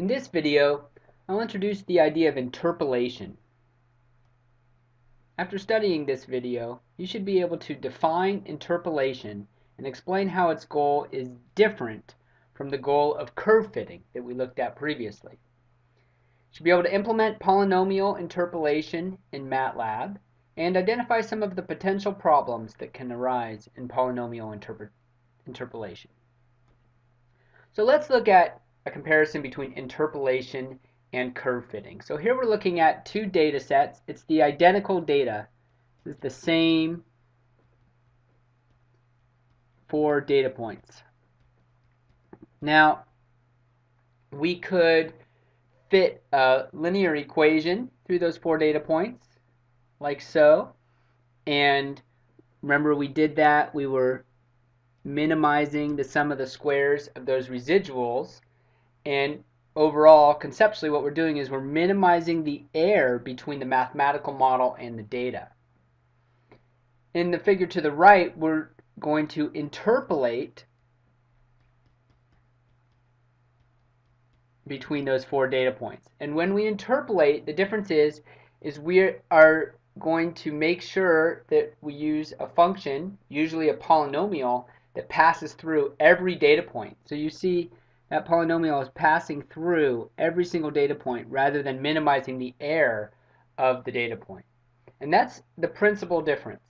In this video, I'll introduce the idea of interpolation. After studying this video, you should be able to define interpolation and explain how its goal is different from the goal of curve fitting that we looked at previously. You should be able to implement polynomial interpolation in MATLAB and identify some of the potential problems that can arise in polynomial interpolation. So let's look at comparison between interpolation and curve fitting. So here we're looking at two data sets. It's the identical data. It's the same four data points. Now, we could fit a linear equation through those four data points, like so. And remember we did that. We were minimizing the sum of the squares of those residuals. And overall, conceptually, what we're doing is we're minimizing the error between the mathematical model and the data. In the figure to the right, we're going to interpolate between those four data points. And when we interpolate, the difference is, is we are going to make sure that we use a function, usually a polynomial, that passes through every data point. So you see that polynomial is passing through every single data point rather than minimizing the error of the data point. And that's the principal difference.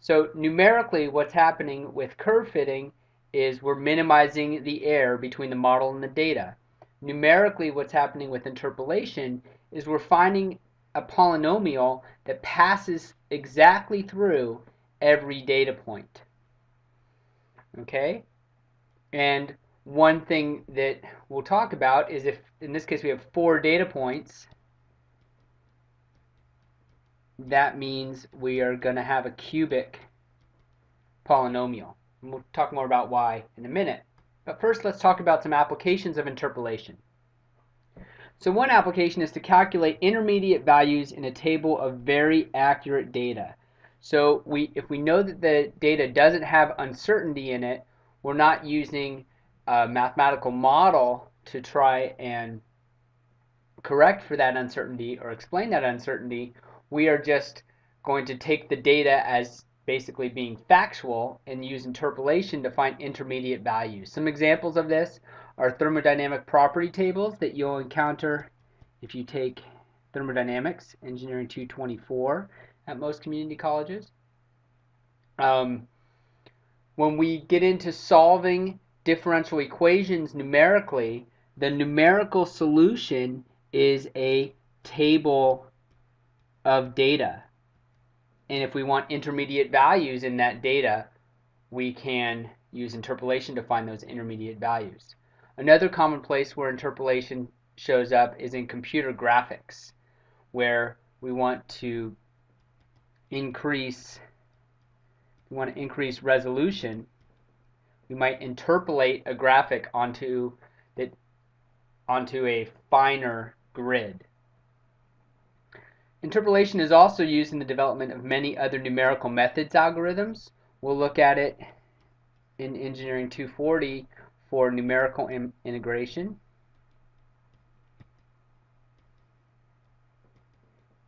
So numerically what's happening with curve fitting is we're minimizing the error between the model and the data. Numerically what's happening with interpolation is we're finding a polynomial that passes exactly through every data point. Okay? And one thing that we'll talk about is if, in this case, we have four data points, that means we are going to have a cubic polynomial. And we'll talk more about why in a minute. But first, let's talk about some applications of interpolation. So one application is to calculate intermediate values in a table of very accurate data. So we, if we know that the data doesn't have uncertainty in it, we're not using a mathematical model to try and correct for that uncertainty or explain that uncertainty. We are just going to take the data as basically being factual and use interpolation to find intermediate values. Some examples of this are thermodynamic property tables that you'll encounter if you take thermodynamics, engineering 224 at most community colleges. Um, when we get into solving differential equations numerically, the numerical solution is a table of data. And if we want intermediate values in that data, we can use interpolation to find those intermediate values. Another common place where interpolation shows up is in computer graphics, where we want to increase we want to increase resolution, we might interpolate a graphic onto that onto a finer grid. Interpolation is also used in the development of many other numerical methods algorithms. We'll look at it in Engineering 240 for numerical integration.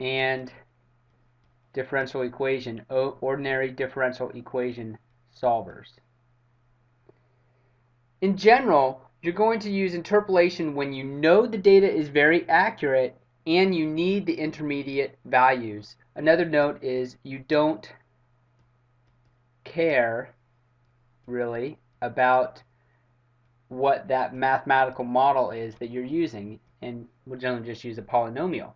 And differential equation, ordinary differential equation solvers. In general, you're going to use interpolation when you know the data is very accurate and you need the intermediate values. Another note is you don't care really about what that mathematical model is that you're using and we'll generally just use a polynomial.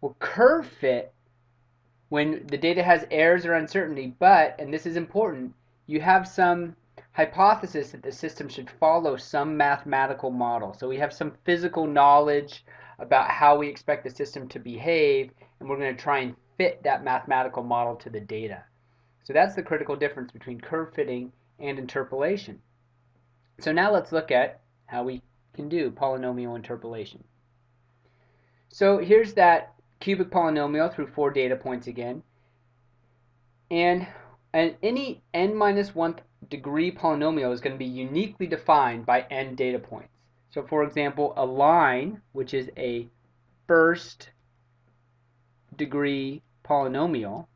Well, curve fit when the data has errors or uncertainty, but, and this is important, you have some hypothesis that the system should follow some mathematical model. So we have some physical knowledge about how we expect the system to behave, and we're going to try and fit that mathematical model to the data. So that's the critical difference between curve fitting and interpolation. So now let's look at how we can do polynomial interpolation. So here's that cubic polynomial through four data points again. And, any n minus one degree polynomial is going to be uniquely defined by n data points. So for example, a line, which is a first degree polynomial,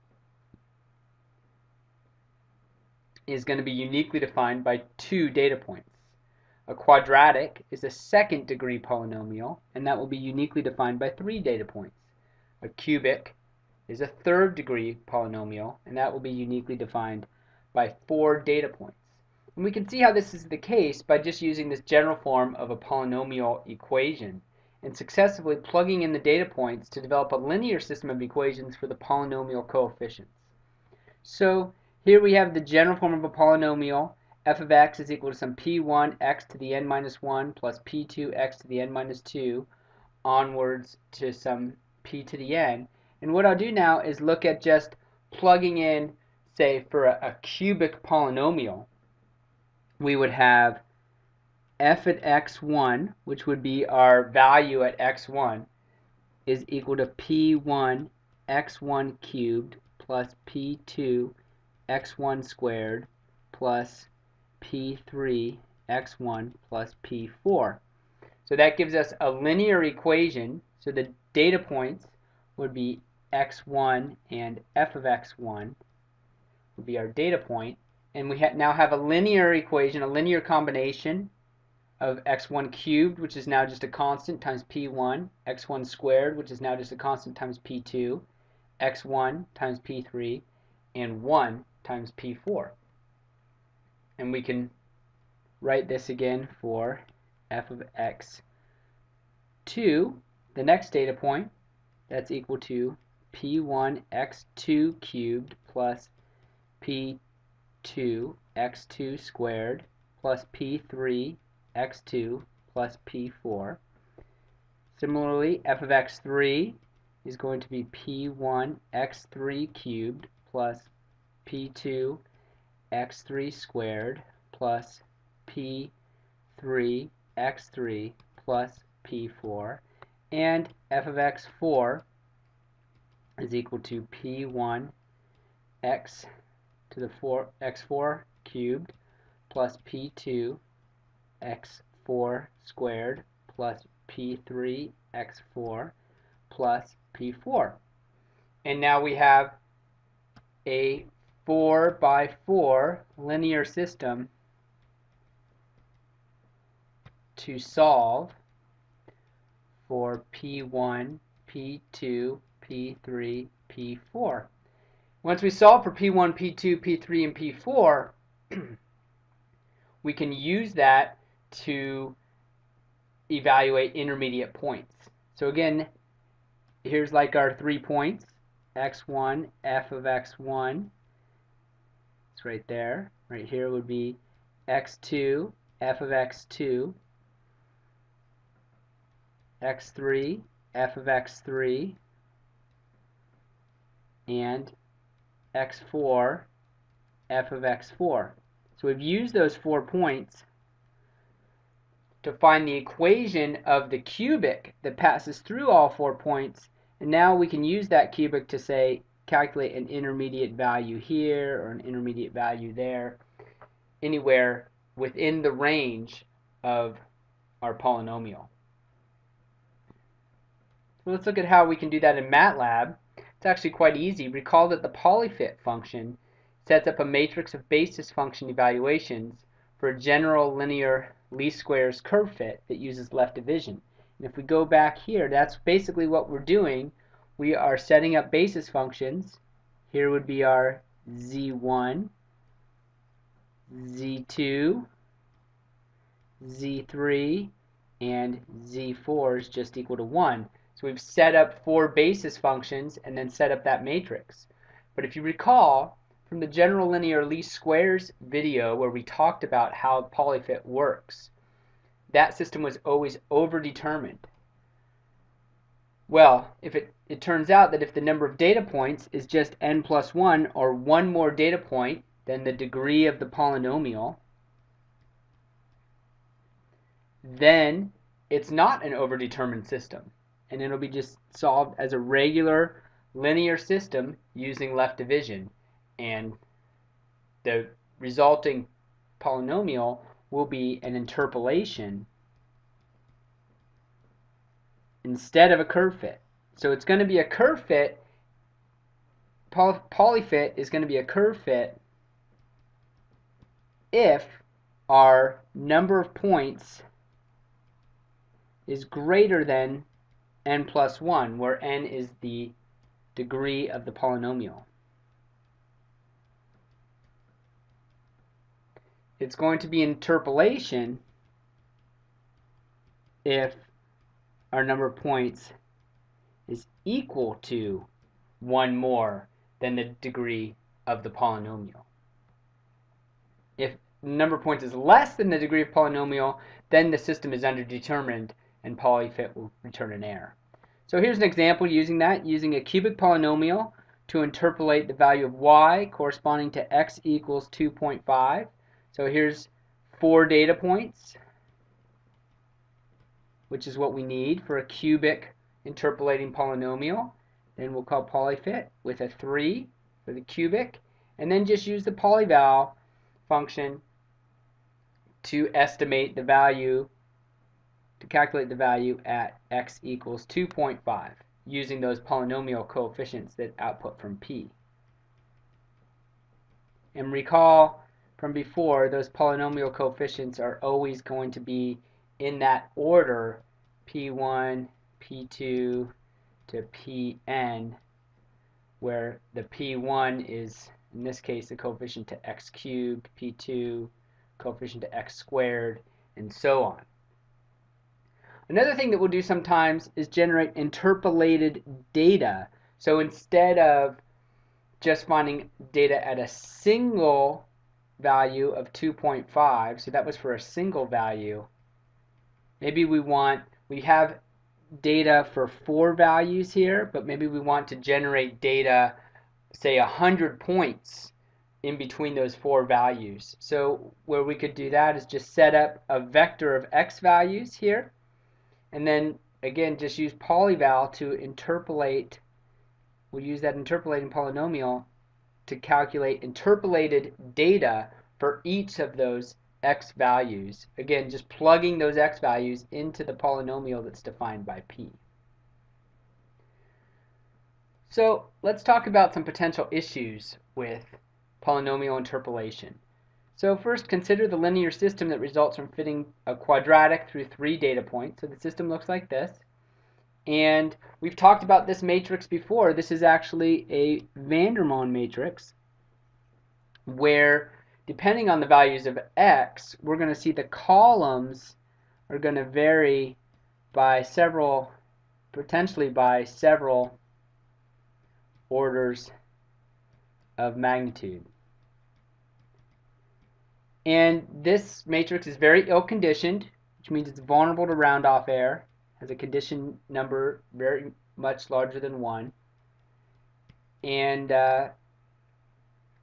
is going to be uniquely defined by two data points. A quadratic is a second degree polynomial, and that will be uniquely defined by three data points. A cubic is a third degree polynomial, and that will be uniquely defined by four data points. And we can see how this is the case by just using this general form of a polynomial equation and successively plugging in the data points to develop a linear system of equations for the polynomial coefficients. So here we have the general form of a polynomial f of x is equal to some p1 x to the n minus 1 plus p2 x to the n minus 2 onwards to some p to the n. And what I'll do now is look at just plugging in, say, for a, a cubic polynomial, we would have f at x1, which would be our value at x1, is equal to p1 x1 cubed plus p2 x1 squared plus p3 x1 plus p4. So that gives us a linear equation. So the data points would be x1 and f of x1 would be our data point. And we ha now have a linear equation, a linear combination of x1 cubed, which is now just a constant, times p1, x1 squared, which is now just a constant, times p2, x1 times p3, and 1 times p4 and we can write this again for f of x 2 the next data point that's equal to p1 x2 cubed plus p2 x2 squared plus p3 x2 plus p4 similarly f of x3 is going to be p1 x3 cubed plus p2 x3 squared plus p3 x3 plus p4 and f of x4 is equal to p1 x to the 4 x4 cubed plus p2 x4 squared plus p3 x4 plus p4 and now we have a 4 by 4 linear system to solve for P1, P2, P3, P4. Once we solve for P1, P2, P3, and P4, we can use that to evaluate intermediate points. So again, here's like our three points, x1, f of x1, it's right there. Right here would be x2, f of x2, x3, f of x3, and x4, f of x4. So we've used those four points to find the equation of the cubic that passes through all four points, and now we can use that cubic to say calculate an intermediate value here or an intermediate value there, anywhere within the range of our polynomial. So let's look at how we can do that in MATLAB. It's actually quite easy. Recall that the polyfit function sets up a matrix of basis function evaluations for a general linear least squares curve fit that uses left division. And if we go back here, that's basically what we're doing we are setting up basis functions. Here would be our z1, z2, z3, and z4 is just equal to 1. So we've set up four basis functions and then set up that matrix. But if you recall, from the general linear least squares video where we talked about how polyfit works, that system was always overdetermined. Well, if it, it turns out that if the number of data points is just n plus 1, or one more data point than the degree of the polynomial, then it's not an overdetermined system. And it'll be just solved as a regular linear system using left division. And the resulting polynomial will be an interpolation instead of a curve fit. So it's going to be a curve fit. Poly polyfit is going to be a curve fit if our number of points is greater than n plus 1, where n is the degree of the polynomial. It's going to be interpolation if our number of points is equal to one more than the degree of the polynomial. If number of points is less than the degree of polynomial, then the system is underdetermined and polyfit will return an error. So here's an example using that, using a cubic polynomial to interpolate the value of y corresponding to x equals 2.5. So here's four data points, which is what we need for a cubic interpolating polynomial. Then we'll call polyfit with a 3 for the cubic, and then just use the polyval function to estimate the value, to calculate the value at x equals 2.5 using those polynomial coefficients that output from p. And recall from before, those polynomial coefficients are always going to be in that order p1, p2 to pn, where the p1 is, in this case, the coefficient to x cubed, p2, coefficient to x squared, and so on. Another thing that we'll do sometimes is generate interpolated data. So instead of just finding data at a single value of 2.5, so that was for a single value, maybe we want, we have data for four values here, but maybe we want to generate data, say 100 points in between those four values. So where we could do that is just set up a vector of x values here, and then again just use polyval to interpolate, we'll use that interpolating polynomial to calculate interpolated data for each of those x values. Again, just plugging those x values into the polynomial that's defined by p. So let's talk about some potential issues with polynomial interpolation. So first, consider the linear system that results from fitting a quadratic through three data points. So the system looks like this. And we've talked about this matrix before. This is actually a Vandermonde matrix where depending on the values of x, we're going to see the columns are going to vary by several, potentially by several orders of magnitude. And this matrix is very ill-conditioned, which means it's vulnerable to round-off error has a condition number very much larger than 1. And uh,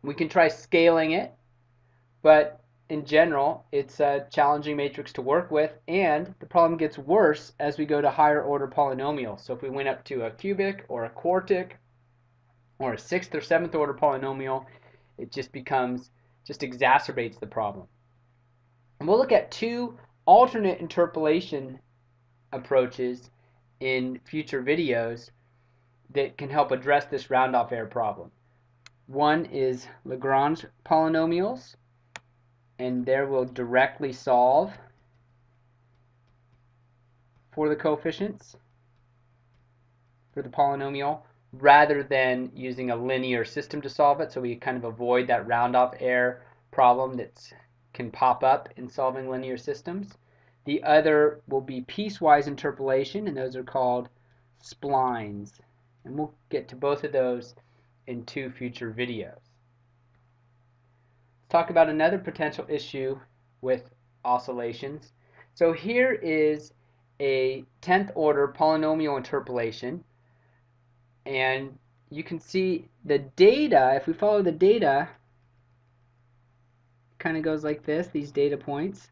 we can try scaling it, but in general, it's a challenging matrix to work with, and the problem gets worse as we go to higher order polynomials. So if we went up to a cubic or a quartic or a sixth or seventh order polynomial, it just becomes, just exacerbates the problem. And we'll look at two alternate interpolation approaches in future videos that can help address this round-off error problem. One is Lagrange polynomials, and there we'll directly solve for the coefficients for the polynomial rather than using a linear system to solve it so we kind of avoid that round-off error problem that can pop up in solving linear systems. The other will be piecewise interpolation, and those are called splines. And we'll get to both of those in two future videos. Let's talk about another potential issue with oscillations. So here is a 10th order polynomial interpolation and you can see the data, if we follow the data, kind of goes like this, these data points.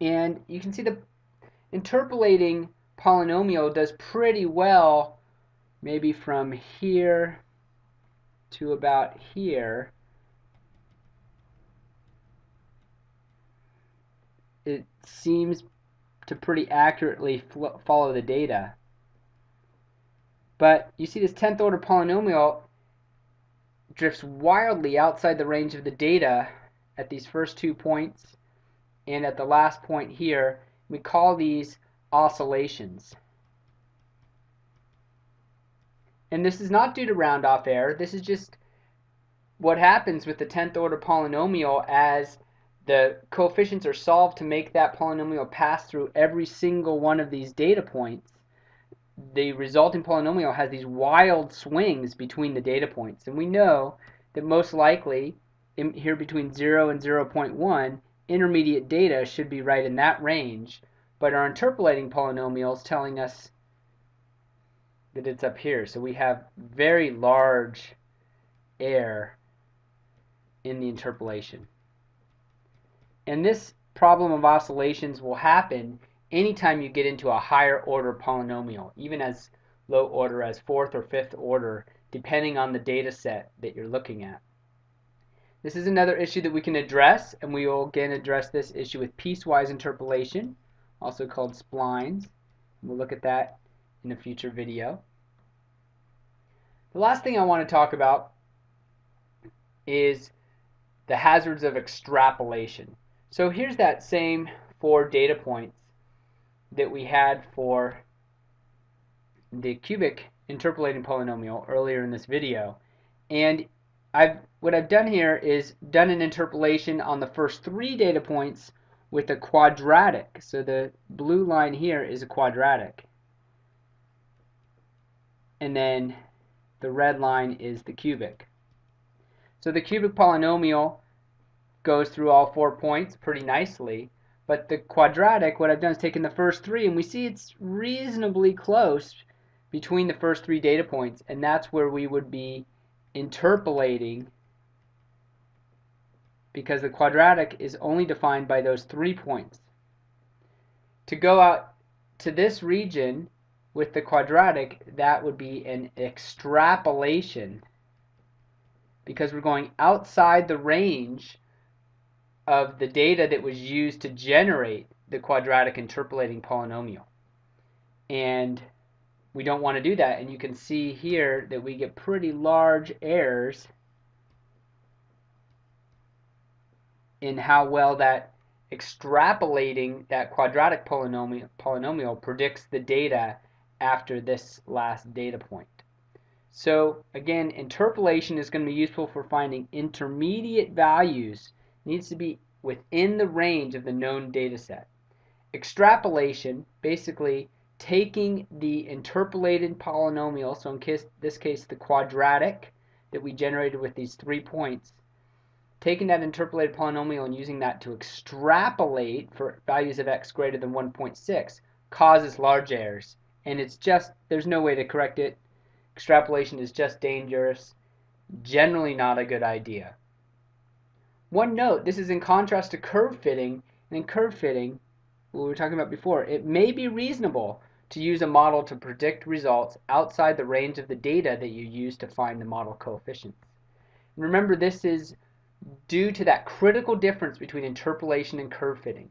And you can see the interpolating polynomial does pretty well maybe from here to about here. It seems to pretty accurately follow the data. But you see this 10th order polynomial drifts wildly outside the range of the data at these first two points and at the last point here. We call these oscillations. And this is not due to round off error. This is just what happens with the 10th order polynomial as the coefficients are solved to make that polynomial pass through every single one of these data points. The resulting polynomial has these wild swings between the data points. And we know that most likely in, here between 0 and 0.1, intermediate data should be right in that range. But our interpolating polynomial is telling us that it's up here. So we have very large error in the interpolation. And this problem of oscillations will happen anytime you get into a higher order polynomial, even as low order as fourth or fifth order, depending on the data set that you're looking at. This is another issue that we can address, and we will again address this issue with piecewise interpolation, also called splines. We'll look at that in a future video. The last thing I want to talk about is the hazards of extrapolation. So here's that same four data points that we had for the cubic interpolating polynomial earlier in this video. And I've what I've done here is done an interpolation on the first three data points with a quadratic. So the blue line here is a quadratic. And then the red line is the cubic. So the cubic polynomial goes through all four points pretty nicely. But the quadratic, what I've done is taken the first three, and we see it's reasonably close between the first three data points, and that's where we would be interpolating because the quadratic is only defined by those three points. To go out to this region, with the quadratic, that would be an extrapolation because we're going outside the range of the data that was used to generate the quadratic interpolating polynomial. And we don't want to do that. And you can see here that we get pretty large errors in how well that extrapolating that quadratic polynomial, polynomial predicts the data after this last data point. So again, interpolation is going to be useful for finding intermediate values. Needs to be within the range of the known data set. Extrapolation, basically taking the interpolated polynomial, so in case, this case the quadratic that we generated with these three points, taking that interpolated polynomial and using that to extrapolate for values of x greater than 1.6 causes large errors and it's just there's no way to correct it. Extrapolation is just dangerous, generally not a good idea. One note, this is in contrast to curve fitting, and in curve fitting, what we were talking about before, it may be reasonable to use a model to predict results outside the range of the data that you use to find the model coefficients. And remember, this is due to that critical difference between interpolation and curve fitting.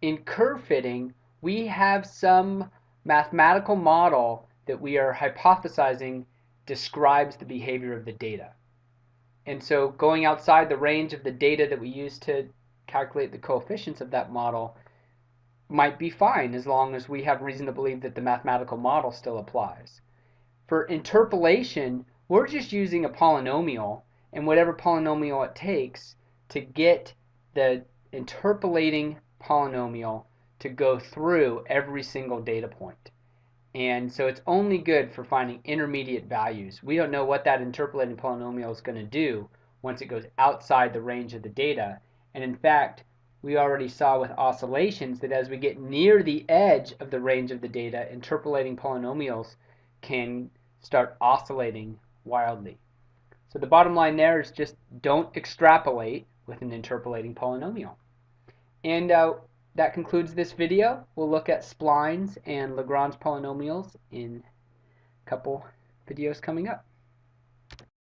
In curve fitting, we have some mathematical model that we are hypothesizing describes the behavior of the data. And so going outside the range of the data that we use to calculate the coefficients of that model might be fine as long as we have reason to believe that the mathematical model still applies. For interpolation, we're just using a polynomial and whatever polynomial it takes to get the interpolating polynomial to go through every single data point. And so it's only good for finding intermediate values. We don't know what that interpolating polynomial is going to do once it goes outside the range of the data. And in fact, we already saw with oscillations that as we get near the edge of the range of the data, interpolating polynomials can start oscillating wildly. So the bottom line there is just don't extrapolate with an interpolating polynomial. And uh, that concludes this video. We'll look at splines and Lagrange polynomials in a couple videos coming up.